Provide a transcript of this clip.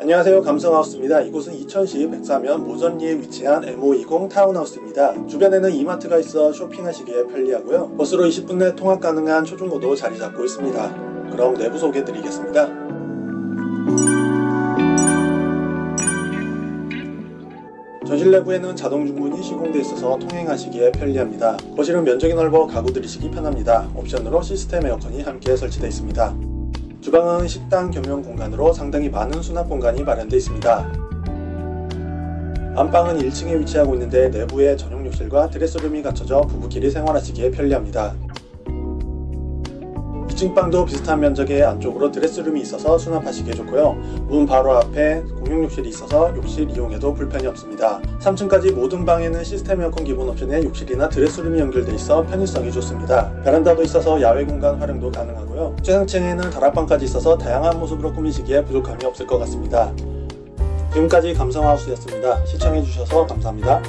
안녕하세요 감성하우스입니다. 이곳은 이천시 백사면 모전리에 위치한 M520 타운하우스입니다. 주변에는 이마트가 있어 쇼핑하시기에 편리하고요. 버스로 20분 내 통학 가능한 초중고도 자리 잡고 있습니다. 그럼 내부 소개 드리겠습니다. 전실 내부에는 자동 중문이 시공되어 있어서 통행하시기에 편리합니다. 거실은 면적이 넓어 가구 들이시기 편합니다. 옵션으로 시스템 에어컨이 함께 설치되어 있습니다. 주방은 식당 겸용 공간으로 상당히 많은 수납 공간이 마련되어 있습니다. 안방은 1층에 위치하고 있는데 내부에 전용 욕실과 드레스룸이 갖춰져 부부끼리 생활하시기에 편리합니다. 2층 방도 비슷한 면적의 안쪽으로 드레스룸이 있어서 수납하시기에 좋고요. 문 바로 앞에 공용 욕실이 있어서 욕실 이용에도 불편이 없습니다. 3층까지 모든 방에는 시스템 에어컨 기본 옵션에 욕실이나 드레스룸이 연결돼 있어 편의성이 좋습니다. 베란다도 있어서 야외 공간 활용도 가능하고요. 최상층에는 다락방까지 있어서 다양한 모습으로 꾸미시기에 부족함이 없을 것 같습니다. 지금까지 감성하우스였습니다. 시청해주셔서 감사합니다.